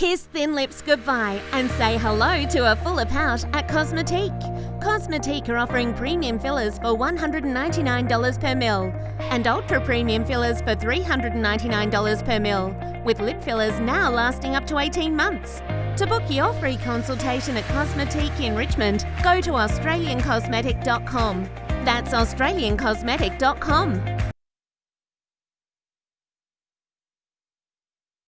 Kiss thin lips goodbye and say hello to a fuller pout at Cosmetique. Cosmetique are offering premium fillers for $199 per mil and ultra premium fillers for $399 per mil, with lip fillers now lasting up to 18 months. To book your free consultation at Cosmetique in Richmond, go to AustralianCosmetic.com. That's AustralianCosmetic.com.